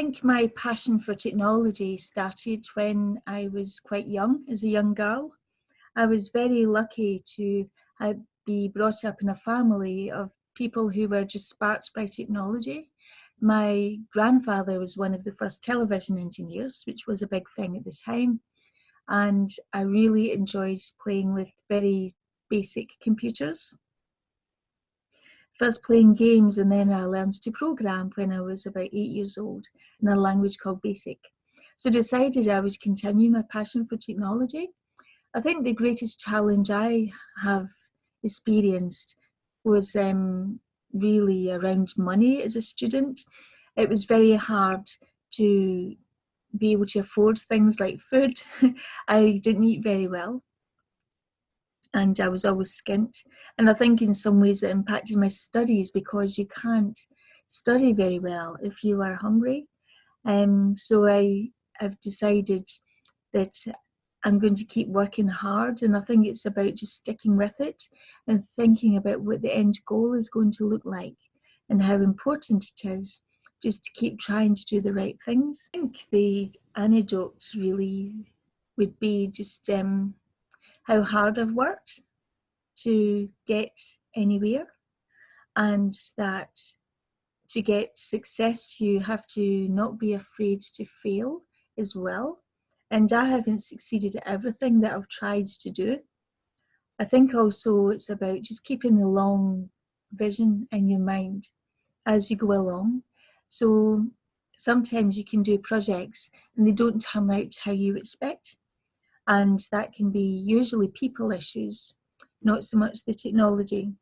think my passion for technology started when I was quite young, as a young girl. I was very lucky to uh, be brought up in a family of people who were just sparked by technology. My grandfather was one of the first television engineers, which was a big thing at the time. And I really enjoyed playing with very basic computers first playing games and then I learned to program when I was about eight years old in a language called BASIC. So decided I would continue my passion for technology. I think the greatest challenge I have experienced was um, really around money as a student. It was very hard to be able to afford things like food. I didn't eat very well and I was always skint. And I think in some ways it impacted my studies because you can't study very well if you are hungry. Um, so I have decided that I'm going to keep working hard and I think it's about just sticking with it and thinking about what the end goal is going to look like and how important it is just to keep trying to do the right things. I think the anecdote really would be just um, how hard I've worked to get anywhere and that to get success you have to not be afraid to fail as well and I haven't succeeded at everything that I've tried to do. I think also it's about just keeping the long vision in your mind as you go along. So sometimes you can do projects and they don't turn out how you expect and that can be usually people issues, not so much the technology.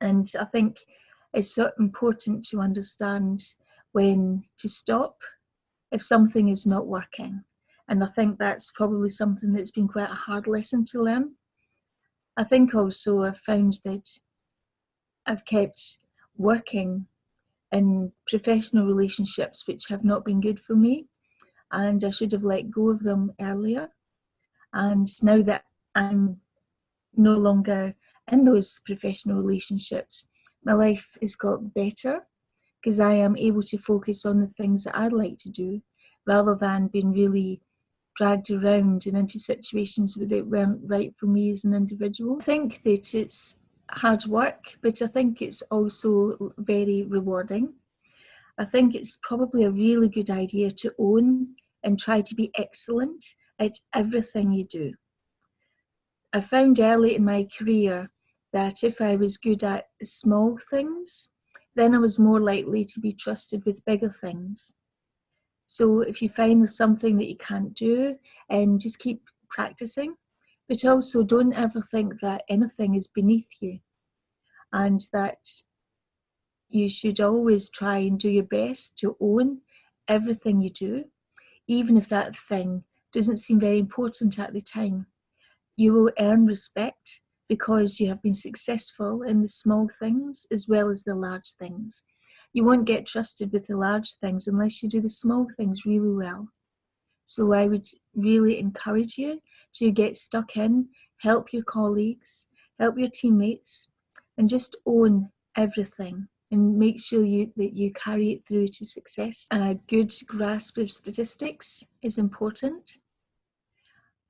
And I think it's so important to understand when to stop if something is not working. And I think that's probably something that's been quite a hard lesson to learn. I think also I've found that I've kept working in professional relationships which have not been good for me and I should have let go of them earlier. And now that I'm no longer in those professional relationships, my life has got better because I am able to focus on the things that I'd like to do rather than being really dragged around and into situations that weren't right for me as an individual. I think that it's hard work, but I think it's also very rewarding. I think it's probably a really good idea to own and try to be excellent at everything you do. I found early in my career that if I was good at small things, then I was more likely to be trusted with bigger things. So if you find there's something that you can't do, and just keep practicing, but also don't ever think that anything is beneath you and that you should always try and do your best to own everything you do even if that thing doesn't seem very important at the time. You will earn respect because you have been successful in the small things as well as the large things. You won't get trusted with the large things unless you do the small things really well. So I would really encourage you to get stuck in, help your colleagues, help your teammates, and just own everything and make sure you that you carry it through to success. A good grasp of statistics is important.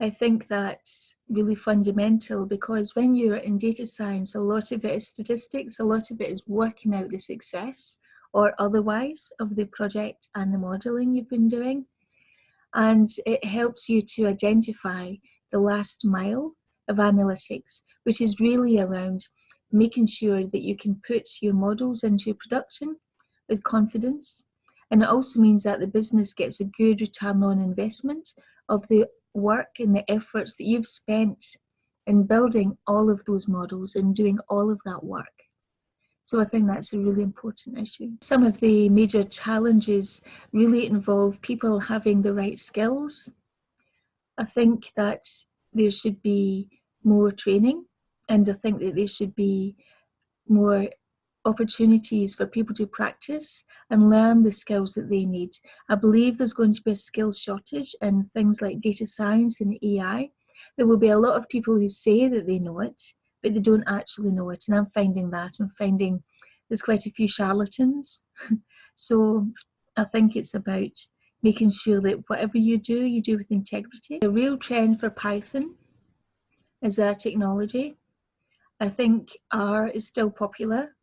I think that's really fundamental because when you're in data science, a lot of it is statistics, a lot of it is working out the success or otherwise of the project and the modeling you've been doing. And it helps you to identify the last mile of analytics, which is really around making sure that you can put your models into production with confidence. And it also means that the business gets a good return on investment of the work and the efforts that you've spent in building all of those models and doing all of that work. So I think that's a really important issue. Some of the major challenges really involve people having the right skills. I think that there should be more training and I think that there should be more opportunities for people to practice and learn the skills that they need. I believe there's going to be a skills shortage in things like data science and AI. There will be a lot of people who say that they know it, but they don't actually know it. And I'm finding that. I'm finding there's quite a few charlatans. so I think it's about making sure that whatever you do, you do with integrity. The real trend for Python is our technology. I think R is still popular,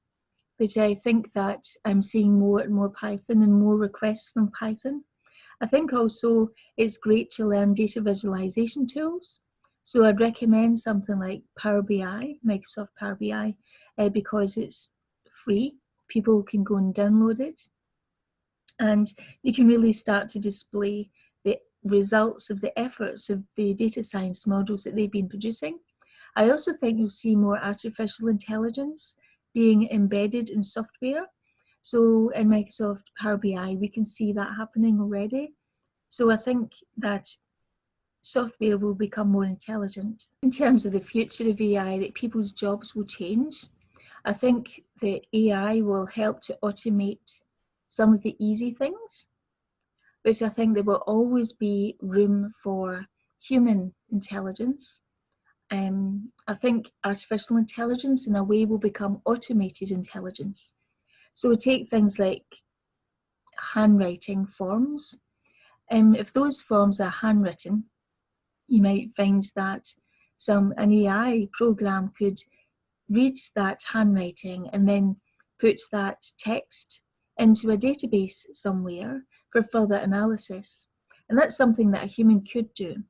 but I think that I'm seeing more and more Python and more requests from Python. I think also it's great to learn data visualization tools. So I'd recommend something like Power BI, Microsoft Power BI, uh, because it's free. People can go and download it. And you can really start to display the results of the efforts of the data science models that they've been producing. I also think you'll see more artificial intelligence being embedded in software. So in Microsoft Power BI, we can see that happening already. So I think that software will become more intelligent. In terms of the future of AI, that people's jobs will change. I think that AI will help to automate some of the easy things, which I think there will always be room for human intelligence um, I think artificial intelligence in a way will become automated intelligence. So take things like handwriting forms. Um, if those forms are handwritten, you might find that some an AI program could read that handwriting and then put that text into a database somewhere for further analysis. And that's something that a human could do.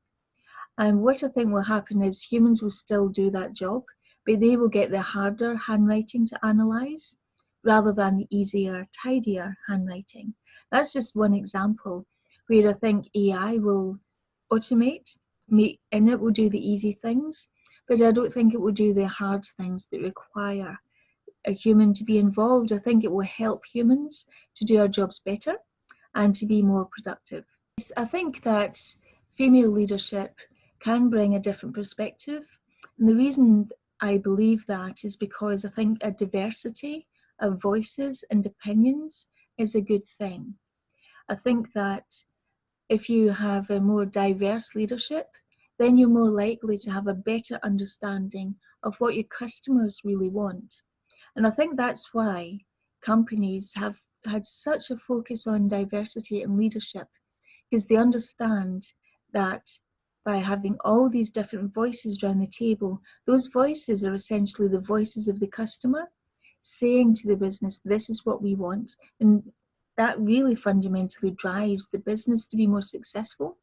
And what I think will happen is humans will still do that job, but they will get the harder handwriting to analyze rather than the easier, tidier handwriting. That's just one example where I think AI will automate, and it will do the easy things, but I don't think it will do the hard things that require a human to be involved. I think it will help humans to do our jobs better and to be more productive. I think that female leadership can bring a different perspective. And the reason I believe that is because I think a diversity of voices and opinions is a good thing. I think that if you have a more diverse leadership, then you're more likely to have a better understanding of what your customers really want. And I think that's why companies have had such a focus on diversity and leadership because they understand that by having all these different voices around the table. Those voices are essentially the voices of the customer saying to the business, this is what we want. And that really fundamentally drives the business to be more successful.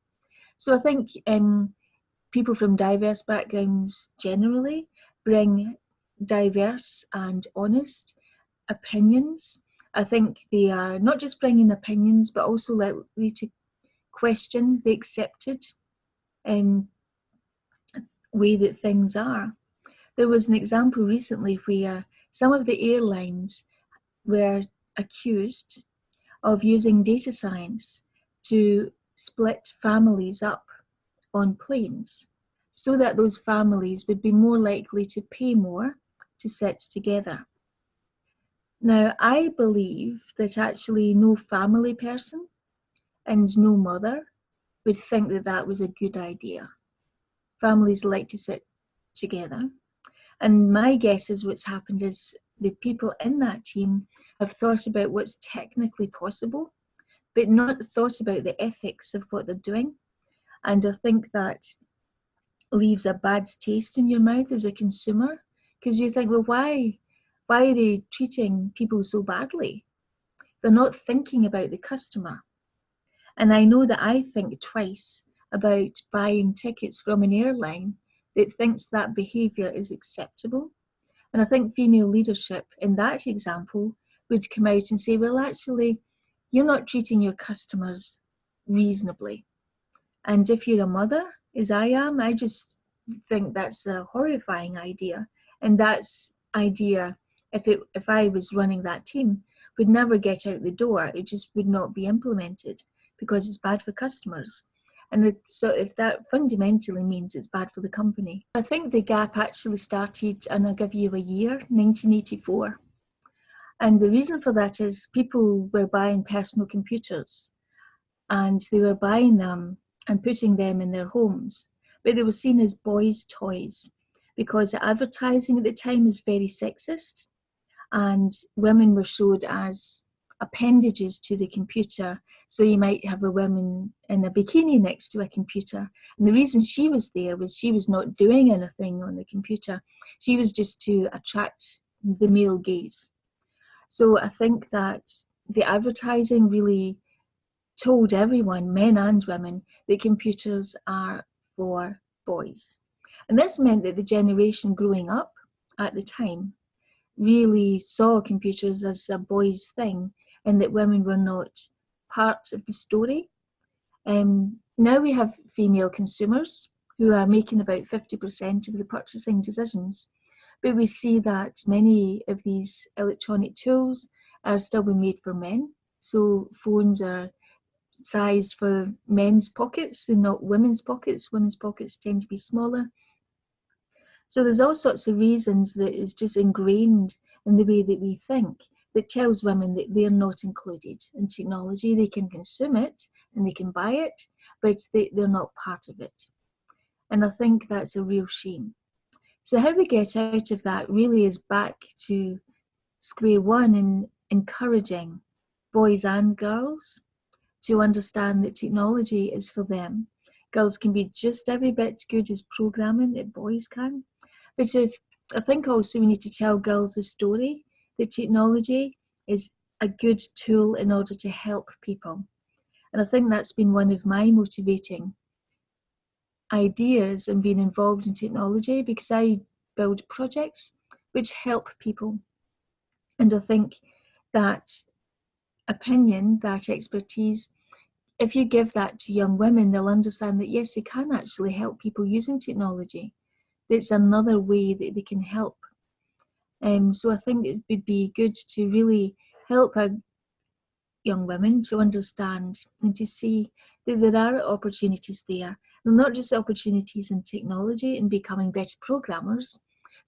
So I think um, people from diverse backgrounds generally bring diverse and honest opinions. I think they are not just bringing opinions, but also likely to question the accepted um, way that things are. There was an example recently where some of the airlines were accused of using data science to split families up on planes so that those families would be more likely to pay more to sit together. Now, I believe that actually no family person and no mother would think that that was a good idea. Families like to sit together. And my guess is what's happened is the people in that team have thought about what's technically possible, but not thought about the ethics of what they're doing. And I think that leaves a bad taste in your mouth as a consumer because you think, well, why, why are they treating people so badly? They're not thinking about the customer. And I know that I think twice about buying tickets from an airline that thinks that behaviour is acceptable. And I think female leadership in that example would come out and say, well, actually, you're not treating your customers reasonably. And if you're a mother, as I am, I just think that's a horrifying idea. And that's idea, if, it, if I was running that team, would never get out the door. It just would not be implemented because it's bad for customers. And it, so if that fundamentally means it's bad for the company. I think the gap actually started, and I'll give you a year, 1984. And the reason for that is people were buying personal computers and they were buying them and putting them in their homes, but they were seen as boys' toys because the advertising at the time was very sexist and women were showed as appendages to the computer. So you might have a woman in a bikini next to a computer. And the reason she was there was she was not doing anything on the computer. She was just to attract the male gaze. So I think that the advertising really told everyone, men and women, that computers are for boys. And this meant that the generation growing up at the time really saw computers as a boys' thing and that women were not part of the story. Um, now we have female consumers who are making about 50% of the purchasing decisions. But we see that many of these electronic tools are still being made for men. So phones are sized for men's pockets and not women's pockets. Women's pockets tend to be smaller. So there's all sorts of reasons that is just ingrained in the way that we think that tells women that they're not included in technology. They can consume it and they can buy it, but they, they're not part of it. And I think that's a real shame. So how we get out of that really is back to square one in encouraging boys and girls to understand that technology is for them. Girls can be just every bit as good as programming that boys can. But if, I think also we need to tell girls the story that technology is a good tool in order to help people. And I think that's been one of my motivating ideas and being involved in technology because I build projects which help people. And I think that opinion, that expertise, if you give that to young women, they'll understand that yes, they can actually help people using technology. It's another way that they can help um, so I think it would be good to really help young women to understand and to see that there are opportunities there. And not just opportunities in technology and becoming better programmers,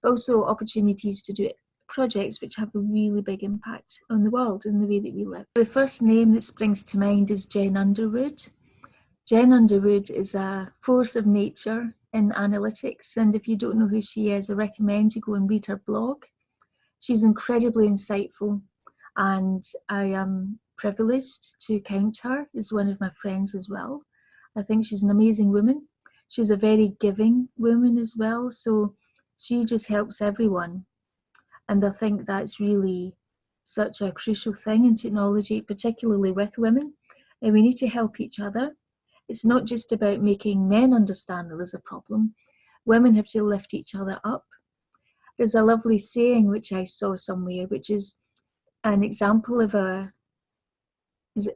but also opportunities to do projects which have a really big impact on the world and the way that we live. The first name that springs to mind is Jen Underwood. Jen Underwood is a force of nature in analytics and if you don't know who she is, I recommend you go and read her blog. She's incredibly insightful and I am privileged to count her as one of my friends as well. I think she's an amazing woman. She's a very giving woman as well, so she just helps everyone. And I think that's really such a crucial thing in technology, particularly with women. And we need to help each other. It's not just about making men understand that there's a problem. Women have to lift each other up there's a lovely saying which I saw somewhere, which is an example of a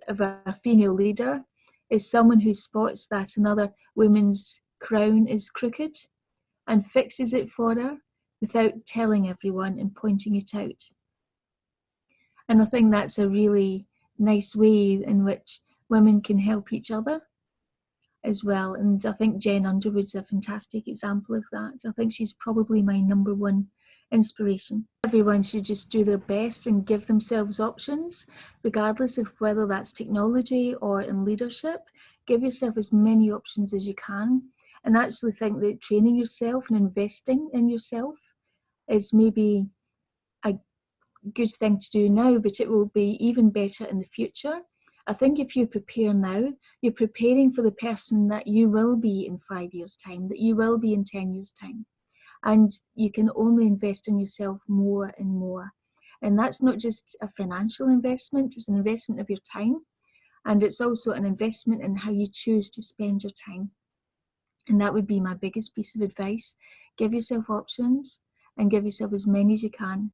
of a female leader is someone who spots that another woman's crown is crooked and fixes it for her without telling everyone and pointing it out. And I think that's a really nice way in which women can help each other as well. And I think Jen Underwood's a fantastic example of that. I think she's probably my number one inspiration. Everyone should just do their best and give themselves options, regardless of whether that's technology or in leadership. Give yourself as many options as you can and actually think that training yourself and investing in yourself is maybe a good thing to do now, but it will be even better in the future I think if you prepare now, you're preparing for the person that you will be in five years' time, that you will be in 10 years' time. And you can only invest in yourself more and more. And that's not just a financial investment, it's an investment of your time. And it's also an investment in how you choose to spend your time. And that would be my biggest piece of advice. Give yourself options and give yourself as many as you can